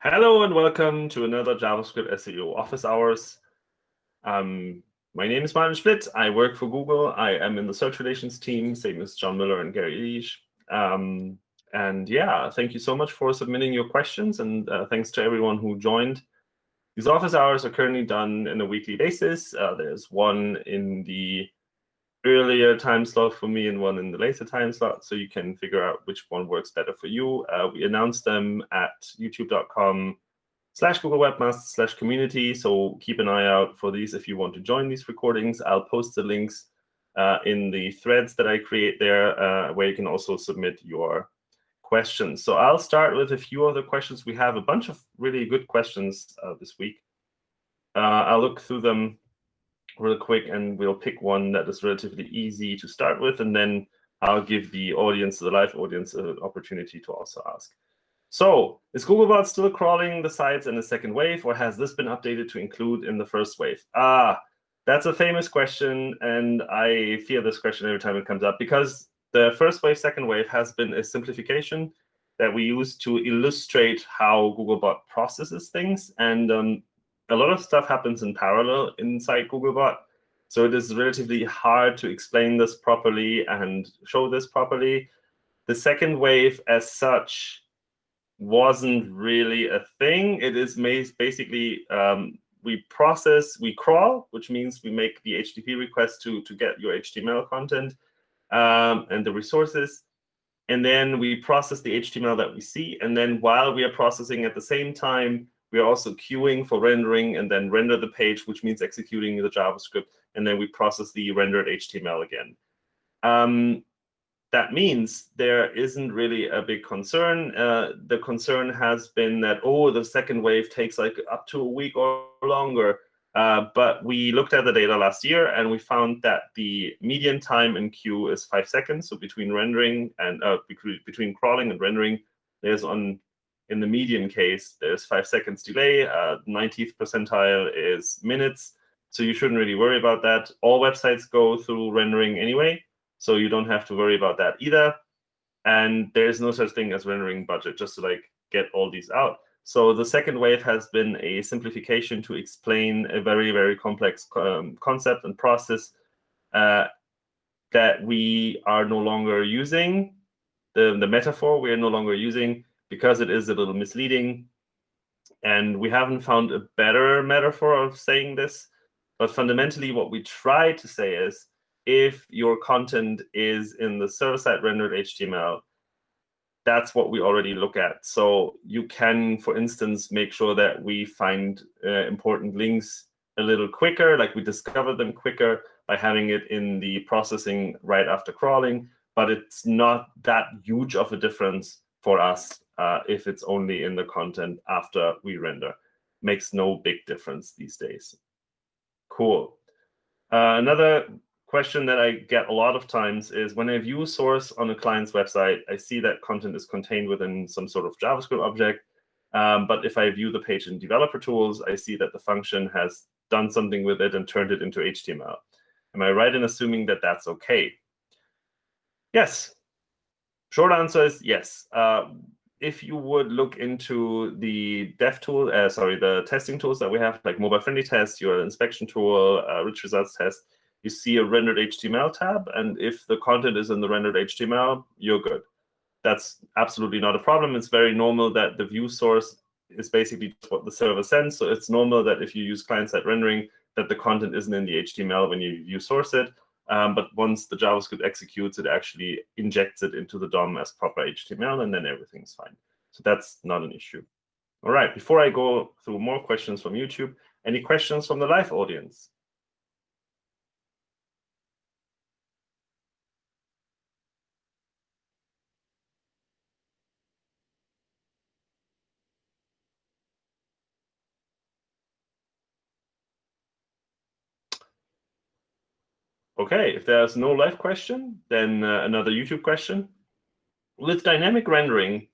Hello and welcome to another JavaScript SEO office hours. Um, my name is Martin Splitt. I work for Google. I am in the search relations team, same as John Mueller and Gary Illyes. Um, and yeah, thank you so much for submitting your questions. And uh, thanks to everyone who joined. These office hours are currently done in a weekly basis. Uh, there's one in the earlier time slot for me and one in the later time slot, so you can figure out which one works better for you. Uh, we announce them at youtube.com slash Google Webmaster slash community, so keep an eye out for these if you want to join these recordings. I'll post the links uh, in the threads that I create there, uh, where you can also submit your questions. So I'll start with a few of the questions. We have a bunch of really good questions uh, this week. Uh, I'll look through them real quick, and we'll pick one that is relatively easy to start with, and then I'll give the audience, the live audience, an opportunity to also ask. So is Googlebot still crawling the sites in the second wave, or has this been updated to include in the first wave? Ah, that's a famous question, and I fear this question every time it comes up, because the first wave, second wave has been a simplification that we use to illustrate how Googlebot processes things. And um, a lot of stuff happens in parallel inside Googlebot. So it is relatively hard to explain this properly and show this properly. The second wave as such wasn't really a thing. It is basically um, we process, we crawl, which means we make the HTTP request to, to get your HTML content um, and the resources. And then we process the HTML that we see. And then while we are processing at the same time, we are also queuing for rendering and then render the page, which means executing the JavaScript. And then we process the rendered HTML again. Um, that means there isn't really a big concern. Uh, the concern has been that, oh, the second wave takes like up to a week or longer. Uh, but we looked at the data last year, and we found that the median time in queue is five seconds. So between rendering and uh, between crawling and rendering, there's on in the median case, there's five seconds delay. Uh, 90th percentile is minutes. So you shouldn't really worry about that. All websites go through rendering anyway, so you don't have to worry about that either. And there's no such thing as rendering budget, just to like get all these out. So the second wave has been a simplification to explain a very, very complex um, concept and process uh, that we are no longer using. The, the metaphor we are no longer using because it is a little misleading. And we haven't found a better metaphor of saying this. But fundamentally, what we try to say is, if your content is in the server-side rendered HTML, that's what we already look at. So you can, for instance, make sure that we find uh, important links a little quicker, like we discover them quicker by having it in the processing right after crawling. But it's not that huge of a difference for us uh, if it's only in the content after we render. Makes no big difference these days. Cool. Uh, another question that I get a lot of times is when I view source on a client's website, I see that content is contained within some sort of JavaScript object. Um, but if I view the page in developer tools, I see that the function has done something with it and turned it into HTML. Am I right in assuming that that's OK? Yes. Short answer is yes. Uh, if you would look into the dev tool, uh, sorry, the testing tools that we have, like mobile friendly test, your inspection tool, uh, rich results test, you see a rendered HTML tab. And if the content is in the rendered HTML, you're good. That's absolutely not a problem. It's very normal that the view source is basically what the server sends. So it's normal that if you use client-side rendering, that the content isn't in the HTML when you view source it. Um, but once the JavaScript executes, it actually injects it into the DOM as proper HTML, and then everything's fine. So that's not an issue. All right, before I go through more questions from YouTube, any questions from the live audience? OK, if there's no live question, then uh, another YouTube question. With dynamic rendering,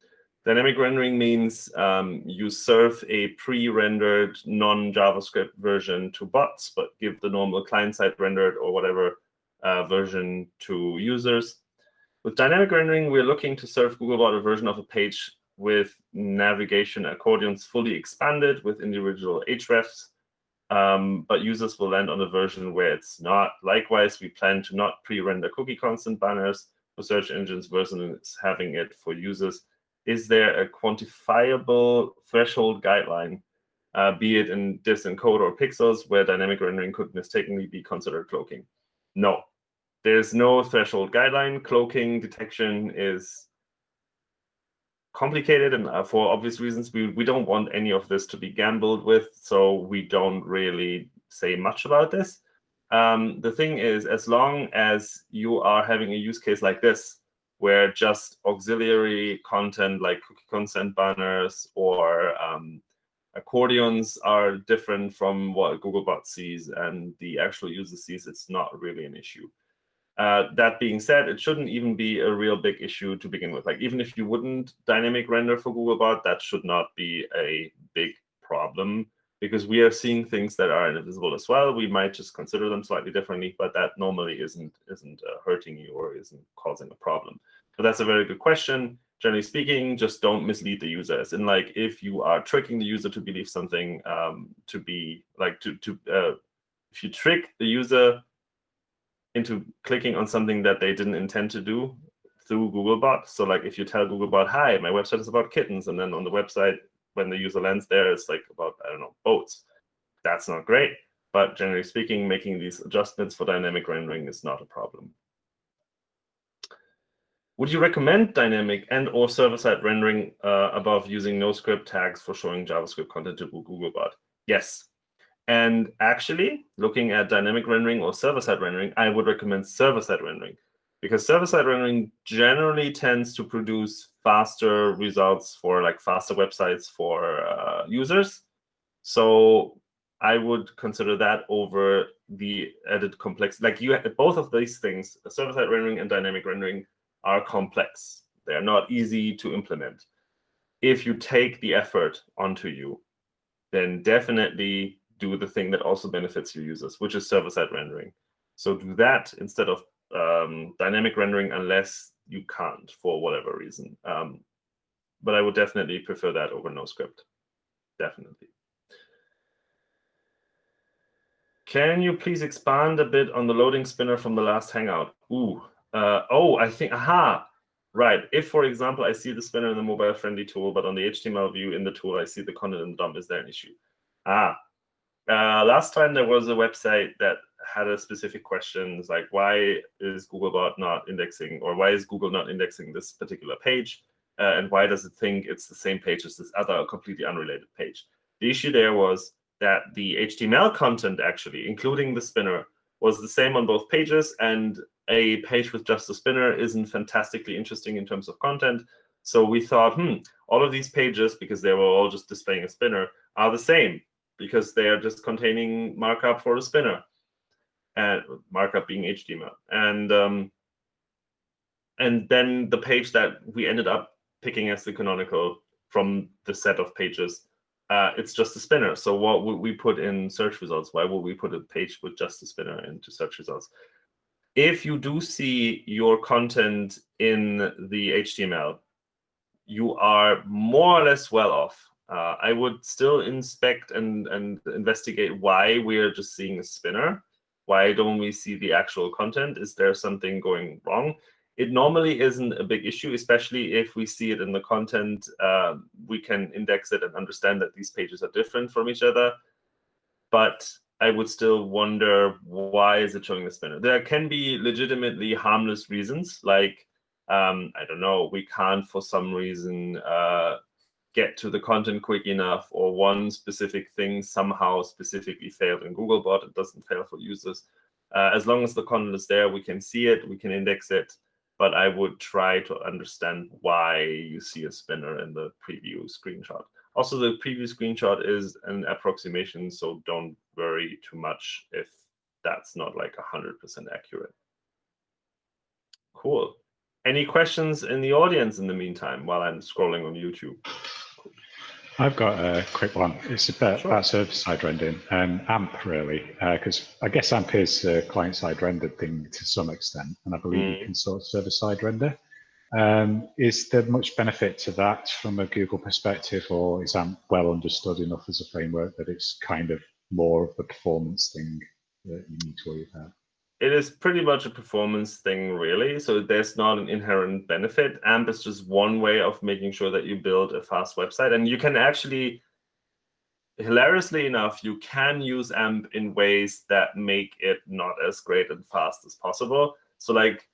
dynamic rendering means um, you serve a pre-rendered non-JavaScript version to bots, but give the normal client-side rendered or whatever uh, version to users. With dynamic rendering, we're looking to serve Googlebot a version of a page with navigation accordions fully expanded with individual hrefs, um, but users will land on a version where it's not. Likewise, we plan to not pre-render cookie consent banners for search engines versus having it for users. Is there a quantifiable threshold guideline, uh, be it in diffs in code or pixels, where dynamic rendering could mistakenly be considered cloaking? No, there's no threshold guideline. Cloaking detection is complicated and uh, for obvious reasons we, we don't want any of this to be gambled with so we don't really say much about this. Um, the thing is as long as you are having a use case like this where just auxiliary content like cookie consent banners or um, accordions are different from what googlebot sees and the actual user sees it's not really an issue uh, that being said, it shouldn't even be a real big issue to begin with. Like even if you wouldn't dynamic render for Googlebot, that should not be a big problem because we are seeing things that are invisible as well. We might just consider them slightly differently, but that normally isn't isn't uh, hurting you or isn't causing a problem. But that's a very good question. Generally speaking, just don't mislead the users. And like if you are tricking the user to believe something um, to be like to to uh, if you trick the user into clicking on something that they didn't intend to do through Googlebot. So like if you tell Googlebot, hi, my website is about kittens, and then on the website, when the user lands there, it's like about, I don't know, boats. That's not great. But generally speaking, making these adjustments for dynamic rendering is not a problem. Would you recommend dynamic and or server-side rendering uh, above using NoScript tags for showing JavaScript content to Googlebot? Yes, and actually, looking at dynamic rendering or server-side rendering, I would recommend server-side rendering because server-side rendering generally tends to produce faster results for like faster websites for uh, users. So I would consider that over the added complex. Like you, both of these things, server-side rendering and dynamic rendering, are complex. They are not easy to implement. If you take the effort onto you, then definitely do the thing that also benefits your users, which is server-side rendering. So do that instead of um, dynamic rendering unless you can't for whatever reason. Um, but I would definitely prefer that over NoScript. Definitely. Can you please expand a bit on the loading spinner from the last Hangout? Ooh, uh, oh, I think, aha, right. If, for example, I see the spinner in the mobile-friendly tool, but on the HTML view in the tool, I see the content in the DOM, is there an issue? Ah, uh, last time there was a website that had a specific questions like why is Googlebot not indexing or why is Google not indexing this particular page uh, and why does it think it's the same page as this other completely unrelated page. The issue there was that the HTML content actually, including the spinner, was the same on both pages and a page with just a spinner isn't fantastically interesting in terms of content. So we thought, hmm, all of these pages, because they were all just displaying a spinner, are the same because they are just containing markup for a spinner, and markup being HTML. And um, and then the page that we ended up picking as the canonical from the set of pages, uh, it's just a spinner. So what would we put in search results? Why would we put a page with just a spinner into search results? If you do see your content in the HTML, you are more or less well off uh, I would still inspect and, and investigate why we're just seeing a spinner. Why don't we see the actual content? Is there something going wrong? It normally isn't a big issue, especially if we see it in the content. Uh, we can index it and understand that these pages are different from each other. But I would still wonder why is it showing the spinner? There can be legitimately harmless reasons, like um, I don't know, we can't for some reason uh, get to the content quick enough or one specific thing somehow specifically failed in Googlebot, it doesn't fail for users. Uh, as long as the content is there, we can see it, we can index it, but I would try to understand why you see a spinner in the preview screenshot. Also, the preview screenshot is an approximation, so don't worry too much if that's not like 100% accurate. Cool. Any questions in the audience in the meantime while I'm scrolling on YouTube? I've got a quick one. It's about, sure. about server-side rendering and AMP, really, because uh, I guess AMP is a client-side rendered thing to some extent, and I believe mm. you can sort of server-side render. Um, is there much benefit to that from a Google perspective, or is AMP well understood enough as a framework that it's kind of more of the performance thing that you need to worry about? It is pretty much a performance thing, really. So there's not an inherent benefit. AMP is just one way of making sure that you build a fast website. And you can actually, hilariously enough, you can use AMP in ways that make it not as great and fast as possible. So like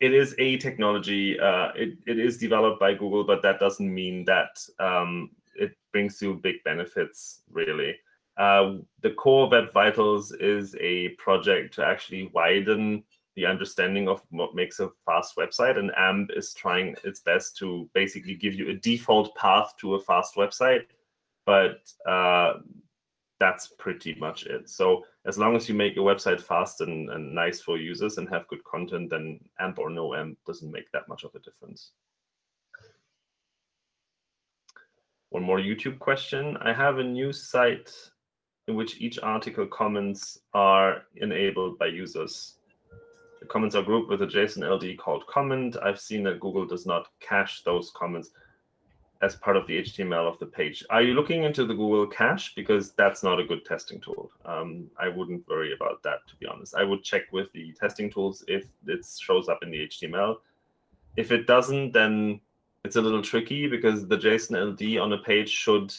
it is a technology. Uh, it, it is developed by Google, but that doesn't mean that um, it brings you big benefits, really. Uh, the core Web Vitals is a project to actually widen the understanding of what makes a fast website, and AMP is trying its best to basically give you a default path to a fast website, but uh, that's pretty much it. So as long as you make your website fast and, and nice for users and have good content, then AMP or no AMP doesn't make that much of a difference. One more YouTube question. I have a new site in which each article comments are enabled by users. The comments are grouped with a JSON LD called comment. I've seen that Google does not cache those comments as part of the HTML of the page. Are you looking into the Google Cache? Because that's not a good testing tool. Um, I wouldn't worry about that, to be honest. I would check with the testing tools if it shows up in the HTML. If it doesn't, then it's a little tricky because the JSON LD on a page should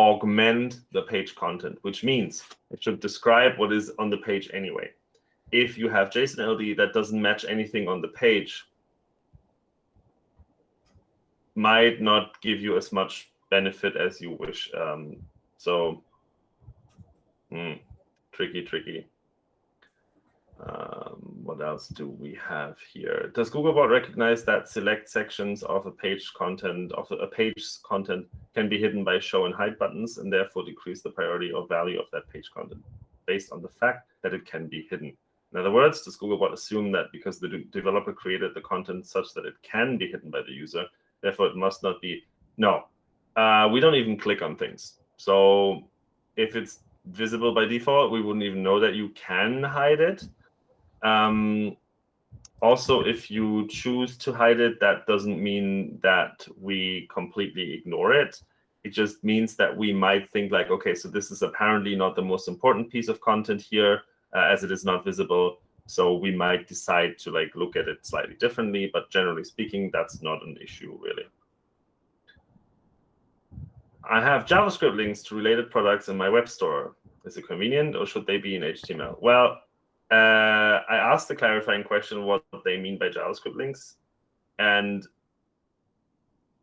augment the page content, which means it should describe what is on the page anyway. If you have JSON LD that doesn't match anything on the page, might not give you as much benefit as you wish. Um, so, hmm, tricky, tricky. Um, what else do we have here? Does Googlebot recognize that select sections of a page content of a page's content can be hidden by show and hide buttons and therefore decrease the priority or value of that page content based on the fact that it can be hidden? In other words, does Googlebot assume that because the de developer created the content such that it can be hidden by the user, therefore it must not be. No, uh, we don't even click on things. So if it's visible by default, we wouldn't even know that you can hide it. Um, also, if you choose to hide it, that doesn't mean that we completely ignore it. It just means that we might think like, okay, so this is apparently not the most important piece of content here, uh, as it is not visible. So we might decide to like look at it slightly differently, but generally speaking, that's not an issue really. I have JavaScript links to related products in my web store. Is it convenient or should they be in HTML? Well, uh, I asked the clarifying question what they mean by JavaScript links. And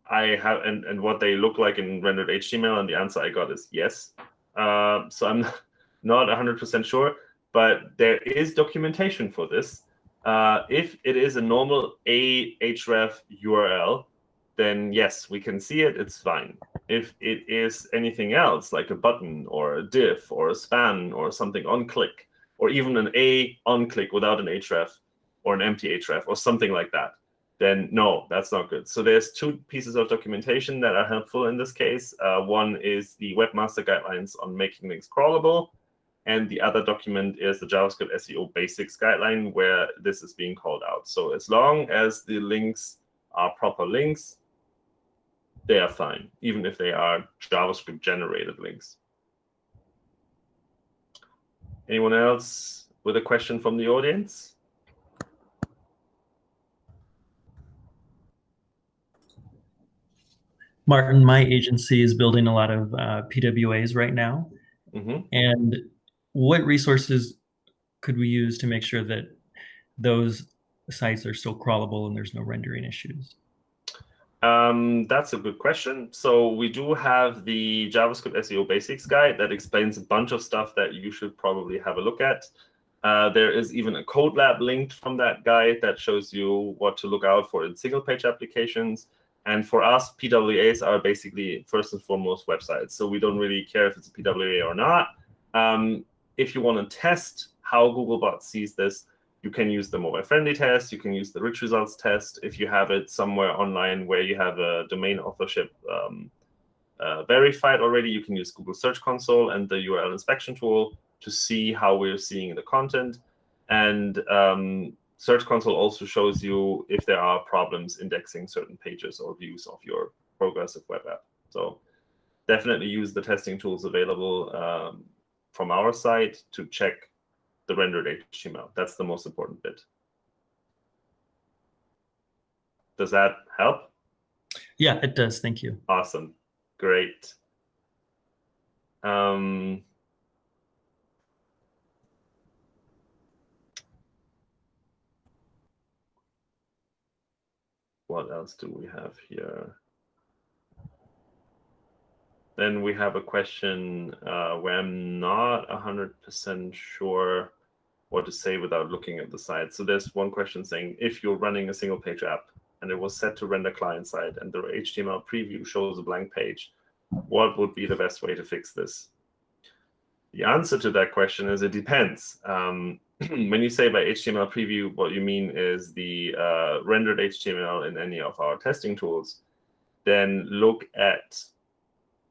I have and, and what they look like in rendered HTML, and the answer I got is yes. Uh, so I'm not 100% sure but there is documentation for this. Uh, if it is a normal Ahref URL, then yes, we can see it, it's fine. If it is anything else, like a button or a div or a span or something on click, or even an A on click without an href or an empty href or something like that, then no, that's not good. So there's two pieces of documentation that are helpful in this case. Uh, one is the Webmaster Guidelines on making links crawlable, and the other document is the JavaScript SEO basics guideline where this is being called out. So as long as the links are proper links, they are fine, even if they are JavaScript generated links. Anyone else with a question from the audience? Martin, my agency is building a lot of uh, PWAs right now. Mm -hmm. And what resources could we use to make sure that those sites are still crawlable and there's no rendering issues? Um, that's a good question. So we do have the JavaScript SEO Basics guide that explains a bunch of stuff that you should probably have a look at. Uh, there is even a code lab linked from that guide that shows you what to look out for in single page applications. And for us, PWAs are basically first and foremost websites. So we don't really care if it's a PWA or not. Um, if you want to test how Googlebot sees this, you can use the mobile-friendly test. You can use the rich results test. If you have it somewhere online where you have a domain authorship um, uh, verified already, you can use Google Search Console and the URL inspection tool to see how we're seeing the content. And um, Search Console also shows you if there are problems indexing certain pages or views of your progressive web app. So definitely use the testing tools available um, from our site to check the rendered HTML. That's the most important bit. Does that help? Yeah, it does. Thank you. Awesome. Great. Um, what else do we have here? Then we have a question uh, where I'm not 100% sure what to say without looking at the site. So there's one question saying, if you're running a single page app and it was set to render client side and the HTML preview shows a blank page, what would be the best way to fix this? The answer to that question is it depends. Um, when you say by HTML preview, what you mean is the uh, rendered HTML in any of our testing tools, then look at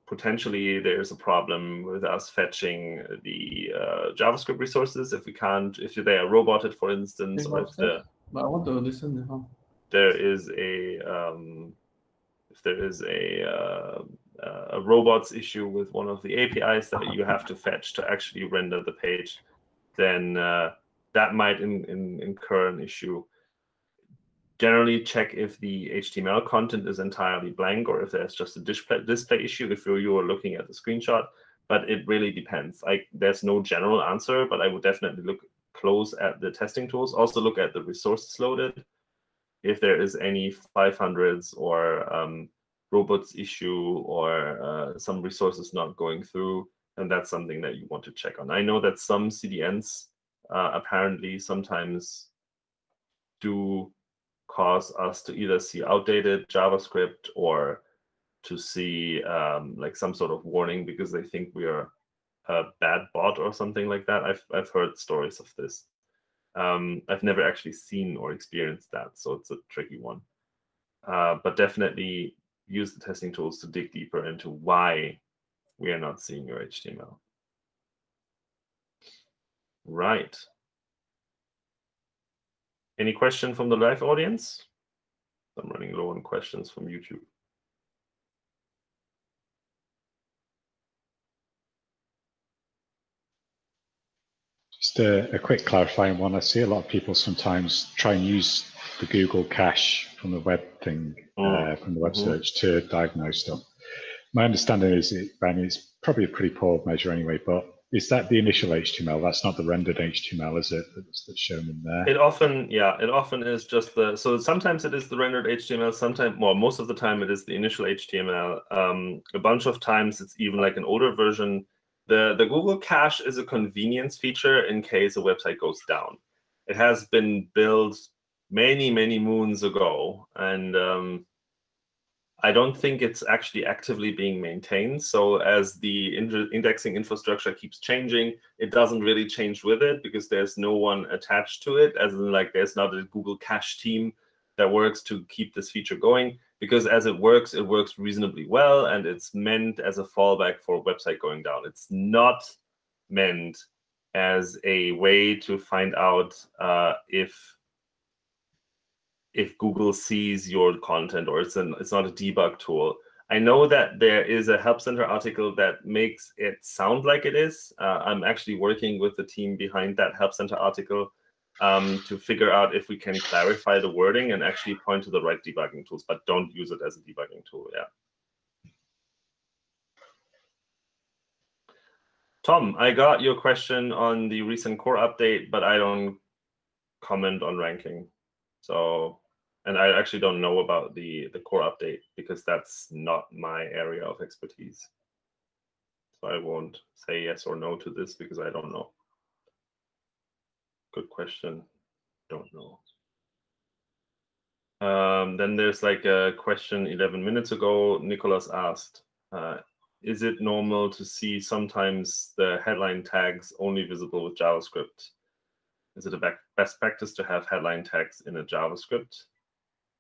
potentially there's a problem with us fetching the uh, JavaScript resources if we can't, if they are roboted, for instance, or if the, But I want to listen. There is a um, if there is a uh, a robots issue with one of the APIs that you have to fetch to actually render the page, then uh, that might in, in, incur an issue. Generally, check if the HTML content is entirely blank or if there's just a display, display issue if you're, you are looking at the screenshot. But it really depends. Like there's no general answer, but I would definitely look close at the testing tools. Also look at the resources loaded. If there is any 500s or um, robots issue or uh, some resources not going through, and that's something that you want to check on. I know that some CDNs uh, apparently sometimes do cause us to either see outdated JavaScript or to see um, like some sort of warning because they think we are a bad bot or something like that. I've, I've heard stories of this. Um, I've never actually seen or experienced that, so it's a tricky one. Uh, but definitely use the testing tools to dig deeper into why we are not seeing your HTML. Right. Any question from the live audience? I'm running low on questions from YouTube. Just a, a, quick clarifying one. I see a lot of people sometimes try and use the Google cache from the web thing, mm. uh, from the web mm -hmm. search to diagnose stuff. My understanding is it, it's probably a pretty poor measure anyway, but is that the initial HTML? That's not the rendered HTML, is it? That's, that's, shown in there. It often, yeah, it often is just the. So sometimes it is the rendered HTML. Sometimes, well, most of the time it is the initial HTML. Um, a bunch of times it's even like an older version. The the Google Cache is a convenience feature in case a website goes down. It has been built many many moons ago, and um, I don't think it's actually actively being maintained. So as the indexing infrastructure keeps changing, it doesn't really change with it because there's no one attached to it, as in like there's not a Google Cache team that works to keep this feature going. Because as it works, it works reasonably well, and it's meant as a fallback for a website going down. It's not meant as a way to find out uh, if if Google sees your content or it's an it's not a debug tool. I know that there is a Help Center article that makes it sound like it is. Uh, I'm actually working with the team behind that Help Center article um, to figure out if we can clarify the wording and actually point to the right debugging tools, but don't use it as a debugging tool. Yeah. Tom, I got your question on the recent core update, but I don't comment on ranking. So and I actually don't know about the the core update because that's not my area of expertise. So I won't say yes or no to this because I don't know. Good question. Don't know. Um, then there's like a question 11 minutes ago. Nicholas asked, uh, is it normal to see sometimes the headline tags only visible with JavaScript? Is it a best practice to have headline tags in a JavaScript?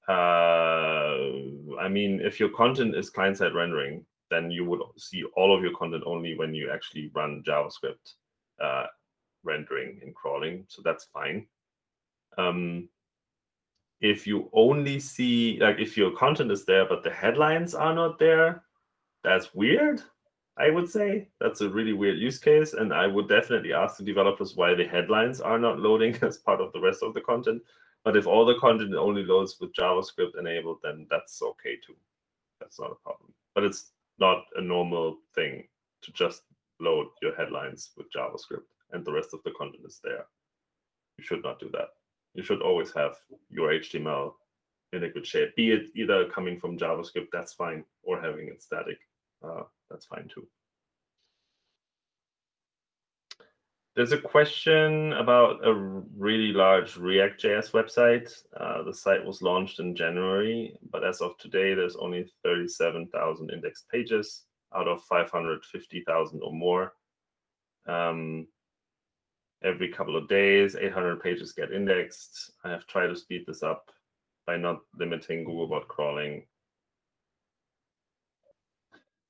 Uh, I mean, if your content is client-side rendering, then you would see all of your content only when you actually run JavaScript uh, rendering and crawling. So that's fine. Um, if you only see, like if your content is there, but the headlines are not there, that's weird, I would say. That's a really weird use case. And I would definitely ask the developers why the headlines are not loading as part of the rest of the content. But if all the content only loads with JavaScript enabled, then that's okay too. That's not a problem. But it's not a normal thing to just load your headlines with JavaScript and the rest of the content is there. You should not do that. You should always have your HTML in a good shape, be it either coming from JavaScript, that's fine, or having it static, uh, that's fine too. There's a question about a really large React.js website. Uh, the site was launched in January, but as of today, there's only 37,000 indexed pages out of 550,000 or more. Um, every couple of days, 800 pages get indexed. I have tried to speed this up by not limiting Googlebot crawling.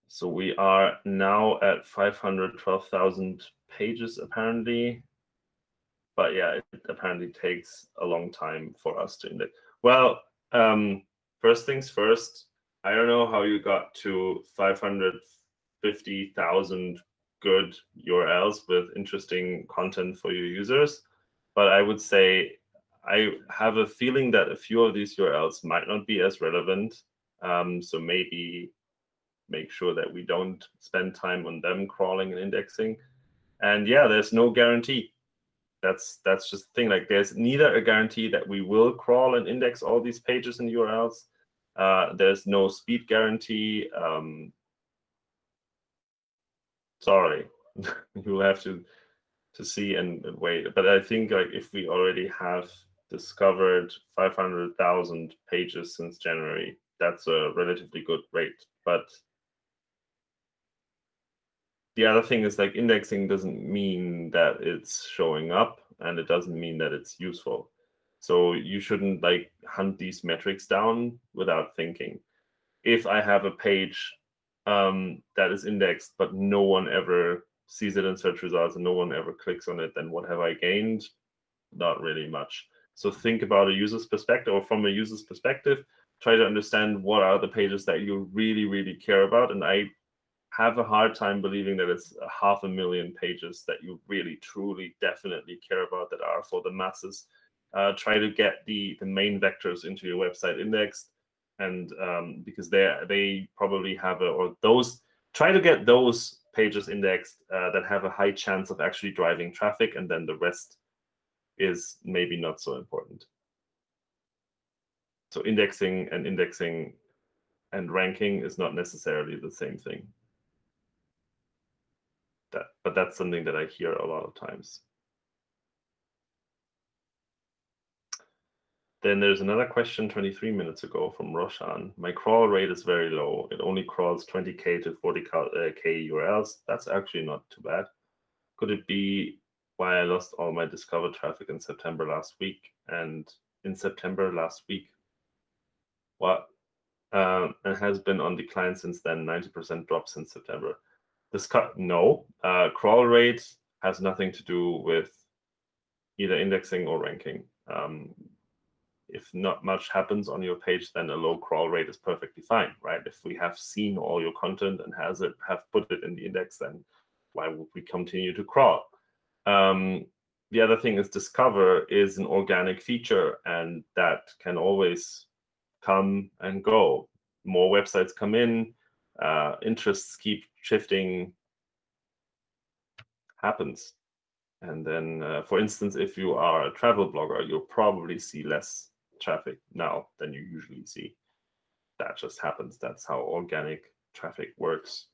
So we are now at 512,000 pages apparently. But yeah, it apparently takes a long time for us to index. Well, um, first things first, I don't know how you got to 550,000 good URLs with interesting content for your users. But I would say I have a feeling that a few of these URLs might not be as relevant. Um, so maybe make sure that we don't spend time on them crawling and indexing. And yeah, there's no guarantee. That's that's just the thing. Like there's neither a guarantee that we will crawl and index all these pages and URLs. Uh, there's no speed guarantee. Um, sorry, you'll have to to see and, wait. But I think like if we already have discovered 500,000 pages since January, that's a relatively good rate. But the other thing is like indexing doesn't mean that it's showing up and it doesn't mean that it's useful. So you shouldn't like hunt these metrics down without thinking. If I have a page um, that is indexed, but no one ever sees it in search results and no one ever clicks on it, then what have I gained? Not really much. So think about a user's perspective or from a user's perspective, try to understand what are the pages that you really, really care about. And I have a hard time believing that it's a half a million pages that you really, truly, definitely care about that are for the masses. Uh, try to get the, the main vectors into your website indexed. And um, because they they probably have a, or those, try to get those pages indexed uh, that have a high chance of actually driving traffic. And then the rest is maybe not so important. So indexing and indexing and ranking is not necessarily the same thing that, but that's something that I hear a lot of times. Then there's another question 23 minutes ago from Roshan. My crawl rate is very low. It only crawls 20K to 40K uh, URLs. That's actually not too bad. Could it be why I lost all my discovered traffic in September last week? And in September last week, what? Um, and has been on decline since then, 90% drop since September. This cut, no. Uh, crawl rate has nothing to do with either indexing or ranking. Um, if not much happens on your page, then a low crawl rate is perfectly fine, right? If we have seen all your content and has it have put it in the index, then why would we continue to crawl? Um, the other thing is discover is an organic feature, and that can always come and go. More websites come in, uh, interests keep shifting happens. And then, uh, for instance, if you are a travel blogger, you'll probably see less traffic now than you usually see. That just happens. That's how organic traffic works.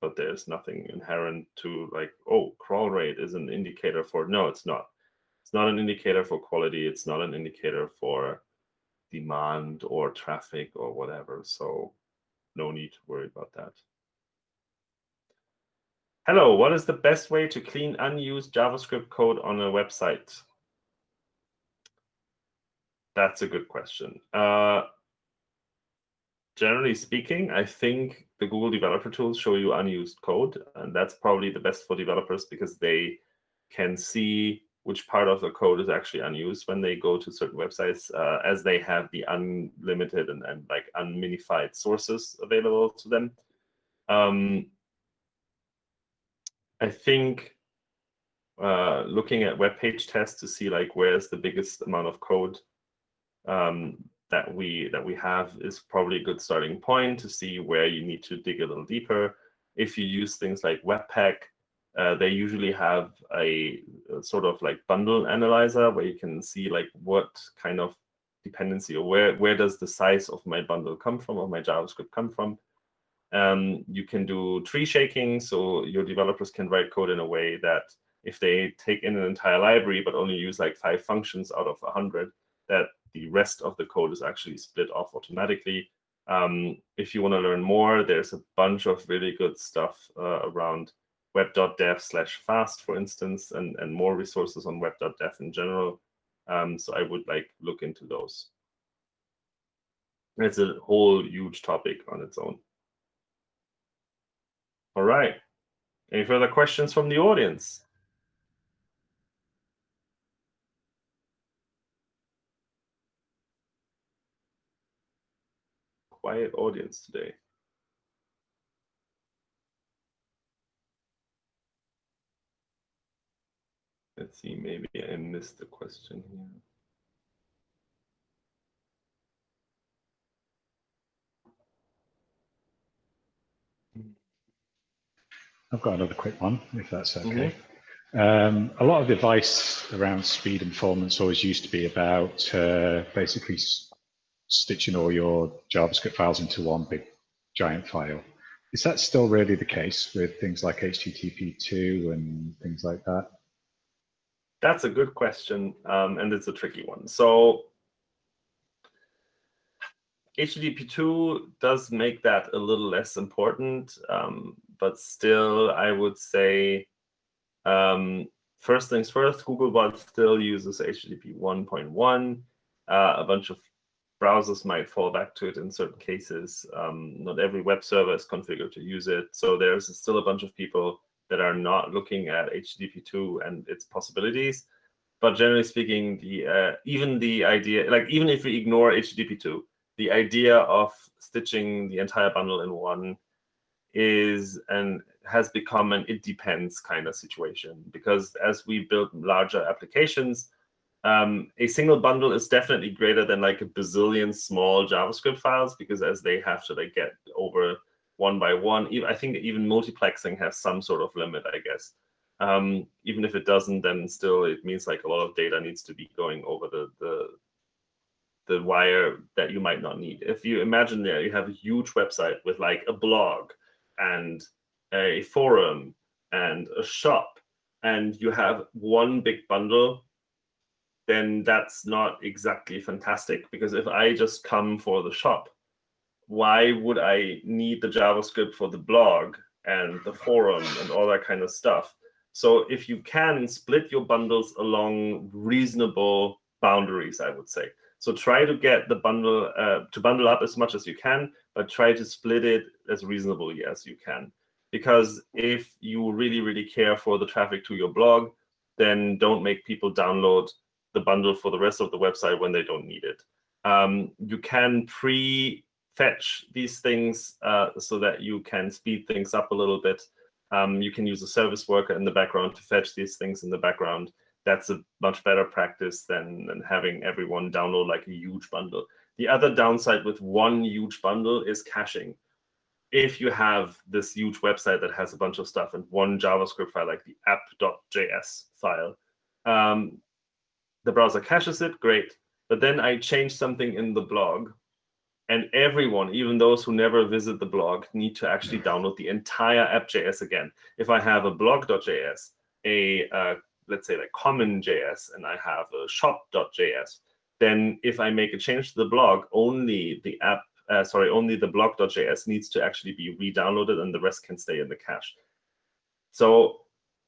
But there's nothing inherent to like, oh, crawl rate is an indicator for, no, it's not. It's not an indicator for quality. It's not an indicator for demand or traffic or whatever. So no need to worry about that. Hello, what is the best way to clean unused JavaScript code on a website? That's a good question. Uh, generally speaking, I think the Google Developer Tools show you unused code, and that's probably the best for developers because they can see which part of the code is actually unused when they go to certain websites, uh, as they have the unlimited and, and like unminified sources available to them. Um, I think uh, looking at web page tests to see like where's the biggest amount of code um, that we that we have is probably a good starting point to see where you need to dig a little deeper. If you use things like Webpack, uh, they usually have a, a, sort of like bundle analyzer where you can see like what kind of dependency or where where does the size of my bundle come from or my JavaScript come from. Um, you can do tree shaking, so your developers can write code in a way that if they take in an entire library but only use like five functions out of 100, that the rest of the code is actually split off automatically. Um, if you want to learn more, there's a bunch of really good stuff uh, around web.dev slash fast, for instance, and, and more resources on web.dev in general. Um, so I would like look into those. It's a whole huge topic on its own. All right. Any further questions from the audience? Quiet audience today. Let's see, maybe I missed the question here. I've got another quick one, if that's okay. Mm -hmm. um, a lot of advice around speed and performance always used to be about uh, basically stitching all your JavaScript files into one big giant file. Is that still really the case with things like HTTP2 and things like that? That's a good question, um, and it's a tricky one. So HTTP2 does make that a little less important, um, but still, I would say, um, first things first, Googlebot still uses HTTP 1.1. Uh, a bunch of browsers might fall back to it in certain cases. Um, not every web server is configured to use it. So there's still a bunch of people that are not looking at HTTP2 and its possibilities. But generally speaking, the uh, even the idea, like even if we ignore HTTP2, the idea of stitching the entire bundle in one is and has become an it depends kind of situation because as we build larger applications, um, a single bundle is definitely greater than like a bazillion small JavaScript files because as they have to like get over one by one, I think even multiplexing has some sort of limit, I guess. Um, even if it doesn't, then still it means like a lot of data needs to be going over the the the wire that you might not need. If you imagine there, you have a huge website with like a blog and a forum and a shop, and you have one big bundle, then that's not exactly fantastic because if I just come for the shop, why would I need the JavaScript for the blog and the forum and all that kind of stuff? So if you can split your bundles along reasonable boundaries, I would say. So try to get the bundle uh, to bundle up as much as you can, but try to split it as reasonably as you can. Because if you really, really care for the traffic to your blog, then don't make people download the bundle for the rest of the website when they don't need it. Um, you can pre-fetch these things uh, so that you can speed things up a little bit. Um, you can use a service worker in the background to fetch these things in the background that's a much better practice than, than having everyone download like a huge bundle. The other downside with one huge bundle is caching. If you have this huge website that has a bunch of stuff and one JavaScript file, like the app.js file, um, the browser caches it, great. But then I change something in the blog, and everyone, even those who never visit the blog, need to actually download the entire app.js again. If I have a blog.js, a uh, let's say like common.js and I have a shop.js, then if I make a change to the blog, only the app, uh, sorry, only the blog.js needs to actually be re-downloaded and the rest can stay in the cache. So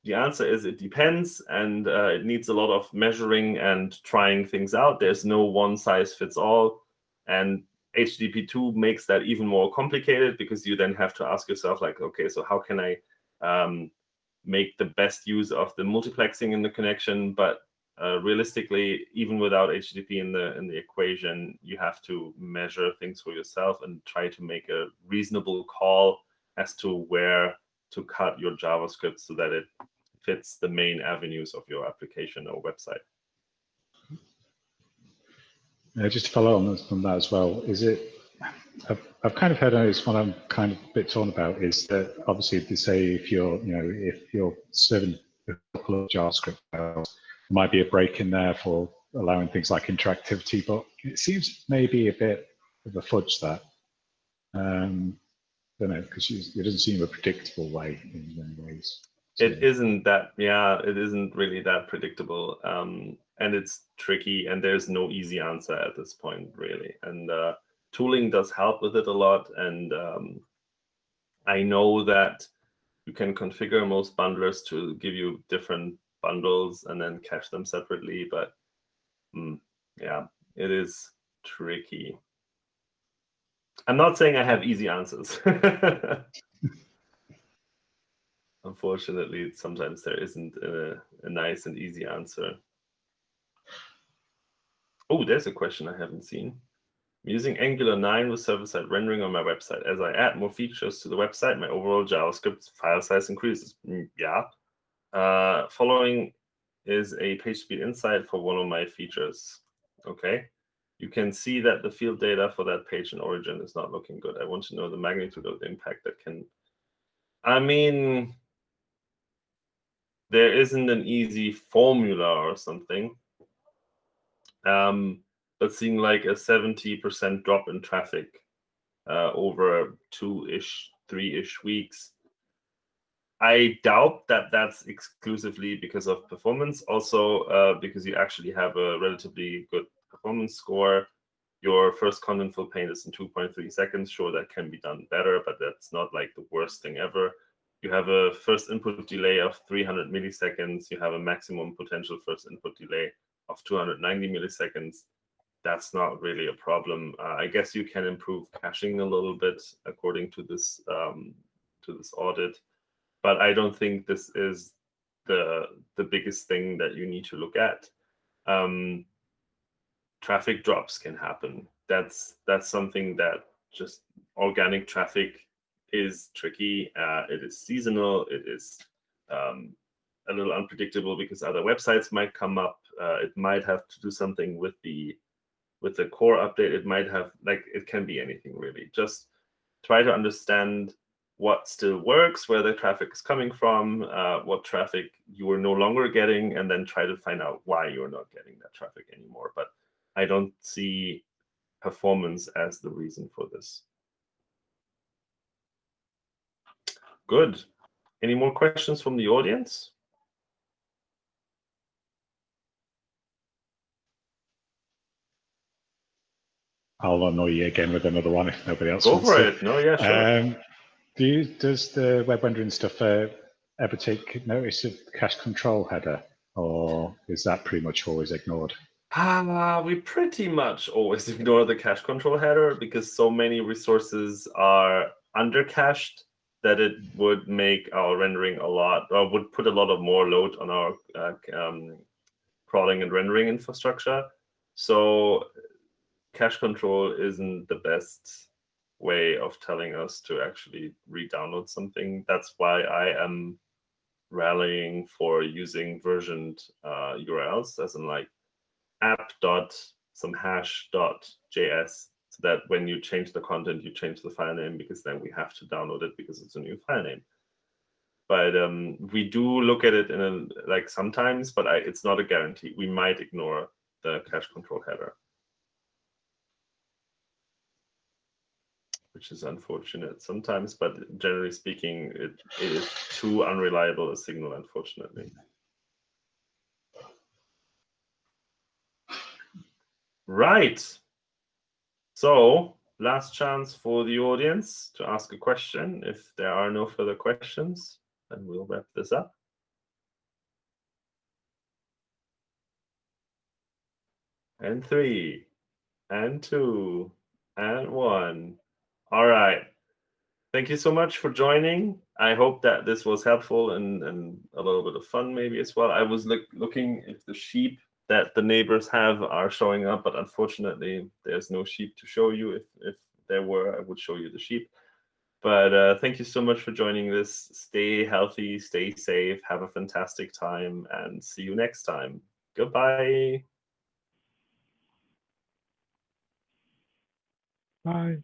the answer is it depends and uh, it needs a lot of measuring and trying things out. There's no one size fits all. And HTTP2 makes that even more complicated because you then have to ask yourself like, okay, so how can I um, make the best use of the multiplexing in the connection, but uh, realistically, even without HTTP in the in the equation, you have to measure things for yourself and try to make a reasonable call as to where to cut your JavaScript so that it fits the main avenues of your application or website. Just to follow on from that as well, is it? I've, I've kind of heard it's what I'm kind of a bit torn about is that obviously they say if you're you know if you're serving a couple of JavaScript files, there might be a break in there for allowing things like interactivity, but it seems maybe a bit of a fudge that. Um, I don't know because it doesn't seem a predictable way in many ways. It isn't that, yeah, it isn't really that predictable. Um, and it's tricky and there's no easy answer at this point really. And uh, tooling does help with it a lot and um, i know that you can configure most bundlers to give you different bundles and then cache them separately but mm, yeah it is tricky. I'm not saying i have easy answers unfortunately sometimes there isn't a, a nice and easy answer Oh, there's a question I haven't seen. I'm using Angular 9 with server-side rendering on my website. As I add more features to the website, my overall JavaScript file size increases. Mm, yeah. Uh, following is a page speed insight for one of my features. Okay. You can see that the field data for that page in origin is not looking good. I want to know the magnitude of the impact that can. I mean, there isn't an easy formula or something um, but seeing like a 70% drop in traffic uh, over two-ish, three-ish weeks. I doubt that that's exclusively because of performance. Also, uh, because you actually have a relatively good performance score. Your first contentful paint is in 2.3 seconds. Sure, that can be done better, but that's not like the worst thing ever. You have a first input delay of 300 milliseconds. You have a maximum potential first input delay of 290 milliseconds, that's not really a problem. Uh, I guess you can improve caching a little bit according to this um, to this audit, but I don't think this is the the biggest thing that you need to look at. Um, traffic drops can happen. That's that's something that just organic traffic is tricky. Uh, it is seasonal. It is um, a little unpredictable because other websites might come up. Uh, it might have to do something with the with the core update. It might have like it can be anything really. Just try to understand what still works, where the traffic is coming from, uh, what traffic you are no longer getting, and then try to find out why you're not getting that traffic anymore. But I don't see performance as the reason for this. Good. Any more questions from the audience? I'll annoy you again with another one if nobody else Go wants for to. it. No, yeah, sure. Um, do you, does the web rendering stuff uh, ever take notice of the cache control header, or is that pretty much always ignored? Uh, we pretty much always ignore the cache control header because so many resources are under cached that it would make our rendering a lot, or would put a lot of more load on our uh, um, crawling and rendering infrastructure. So cache control isn't the best way of telling us to actually re-download something. That's why I am rallying for using versioned uh, URLs, as in like app dot some hash dot js, that when you change the content, you change the file name because then we have to download it because it's a new file name. But um, we do look at it in a like sometimes, but I, it's not a guarantee. We might ignore the cache control header. which is unfortunate sometimes, but generally speaking, it, it is too unreliable a signal, unfortunately. Right. So last chance for the audience to ask a question. If there are no further questions, then we'll wrap this up. And three, and two, and one. All right. Thank you so much for joining. I hope that this was helpful and, and a little bit of fun maybe as well. I was look, looking if the sheep that the neighbors have are showing up, but unfortunately, there's no sheep to show you. If, if there were, I would show you the sheep. But uh, thank you so much for joining this. Stay healthy, stay safe, have a fantastic time, and see you next time. Goodbye. Bye.